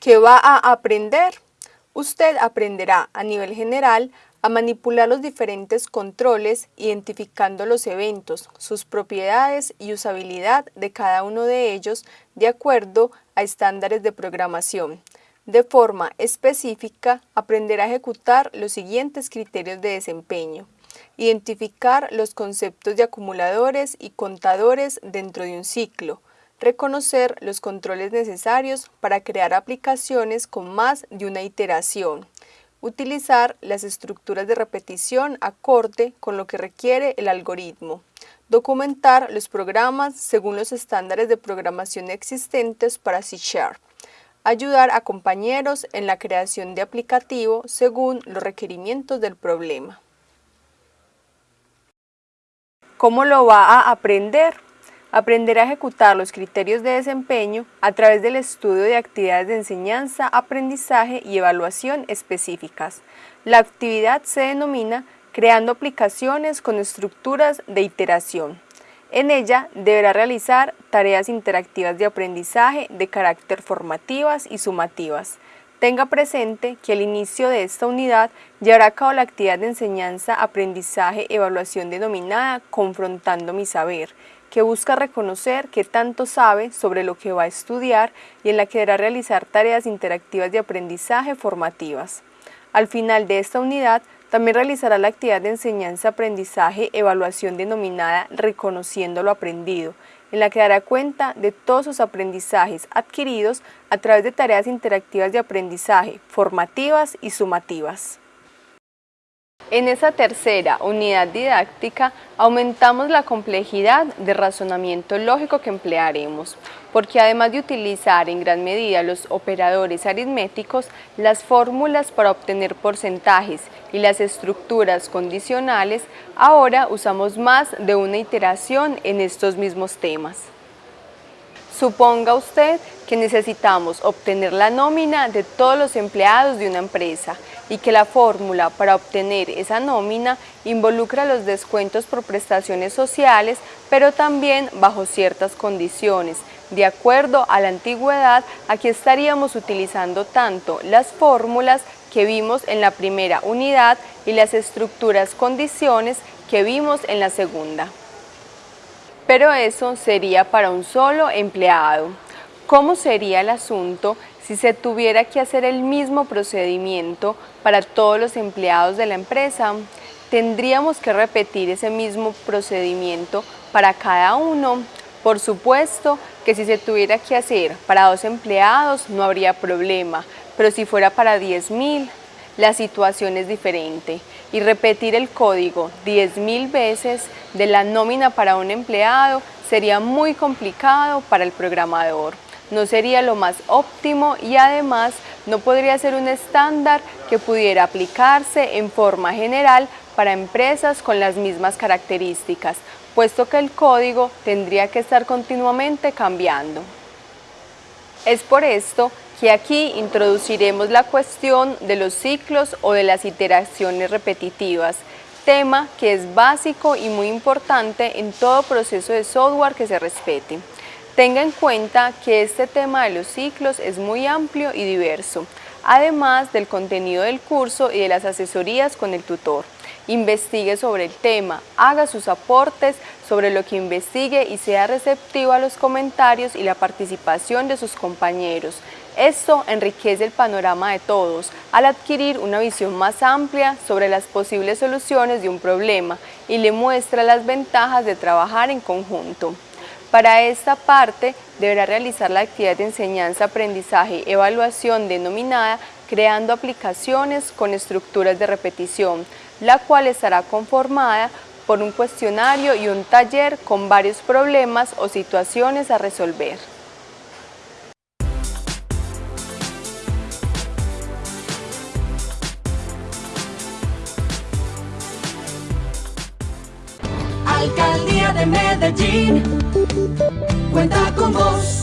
¿Qué va a aprender? Usted aprenderá a nivel general a manipular los diferentes controles identificando los eventos, sus propiedades y usabilidad de cada uno de ellos de acuerdo a estándares de programación. De forma específica, aprenderá a ejecutar los siguientes criterios de desempeño. Identificar los conceptos de acumuladores y contadores dentro de un ciclo. Reconocer los controles necesarios para crear aplicaciones con más de una iteración Utilizar las estructuras de repetición acorde con lo que requiere el algoritmo. Documentar los programas según los estándares de programación existentes para C. Ayudar a compañeros en la creación de aplicativo según los requerimientos del problema. ¿Cómo lo va a aprender? Aprender a ejecutar los criterios de desempeño a través del estudio de actividades de enseñanza, aprendizaje y evaluación específicas. La actividad se denomina creando aplicaciones con estructuras de iteración. En ella deberá realizar tareas interactivas de aprendizaje de carácter formativas y sumativas. Tenga presente que al inicio de esta unidad llevará a cabo la actividad de enseñanza, aprendizaje, evaluación denominada Confrontando mi saber, que busca reconocer qué tanto sabe sobre lo que va a estudiar y en la que deberá realizar tareas interactivas de aprendizaje formativas. Al final de esta unidad, también realizará la actividad de enseñanza-aprendizaje evaluación denominada Reconociendo lo aprendido, en la que dará cuenta de todos sus aprendizajes adquiridos a través de tareas interactivas de aprendizaje formativas y sumativas. En esa tercera unidad didáctica aumentamos la complejidad de razonamiento lógico que emplearemos, porque además de utilizar en gran medida los operadores aritméticos, las fórmulas para obtener porcentajes y las estructuras condicionales, ahora usamos más de una iteración en estos mismos temas. Suponga usted que necesitamos obtener la nómina de todos los empleados de una empresa y que la fórmula para obtener esa nómina involucra los descuentos por prestaciones sociales, pero también bajo ciertas condiciones. De acuerdo a la antigüedad, aquí estaríamos utilizando tanto las fórmulas que vimos en la primera unidad y las estructuras condiciones que vimos en la segunda pero eso sería para un solo empleado. ¿Cómo sería el asunto si se tuviera que hacer el mismo procedimiento para todos los empleados de la empresa? ¿Tendríamos que repetir ese mismo procedimiento para cada uno? Por supuesto que si se tuviera que hacer para dos empleados no habría problema, pero si fuera para 10.000, la situación es diferente y repetir el código 10.000 veces de la nómina para un empleado sería muy complicado para el programador. No sería lo más óptimo y además no podría ser un estándar que pudiera aplicarse en forma general para empresas con las mismas características, puesto que el código tendría que estar continuamente cambiando. Es por esto que aquí introduciremos la cuestión de los ciclos o de las iteraciones repetitivas, tema que es básico y muy importante en todo proceso de software que se respete. Tenga en cuenta que este tema de los ciclos es muy amplio y diverso, además del contenido del curso y de las asesorías con el tutor investigue sobre el tema, haga sus aportes sobre lo que investigue y sea receptivo a los comentarios y la participación de sus compañeros. Esto enriquece el panorama de todos al adquirir una visión más amplia sobre las posibles soluciones de un problema y le muestra las ventajas de trabajar en conjunto. Para esta parte, deberá realizar la actividad de enseñanza, aprendizaje y evaluación denominada creando aplicaciones con estructuras de repetición, la cual estará conformada por un cuestionario y un taller con varios problemas o situaciones a resolver. Alcaldía de Medellín, cuenta con vos.